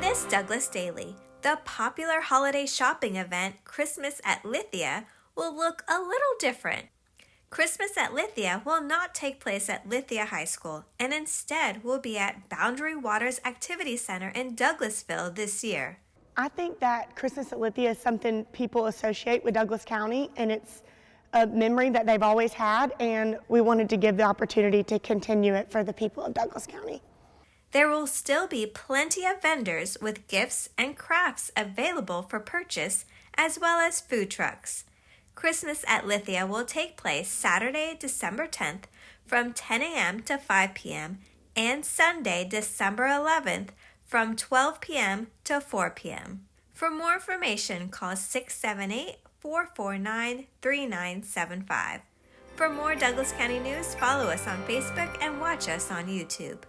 Miss Douglas Daily, the popular holiday shopping event Christmas at Lithia will look a little different. Christmas at Lithia will not take place at Lithia High School and instead will be at Boundary Waters Activity Center in Douglasville this year. I think that Christmas at Lithia is something people associate with Douglas County, and it's a memory that they've always had, and we wanted to give the opportunity to continue it for the people of Douglas County. There will still be plenty of vendors with gifts and crafts available for purchase, as well as food trucks. Christmas at Lithia will take place Saturday, December 10th from 10 a.m. to 5 p.m. and Sunday, December 11th from 12 p.m. to 4 p.m. For more information, call 678 449 3975. For more Douglas County news, follow us on Facebook and watch us on YouTube.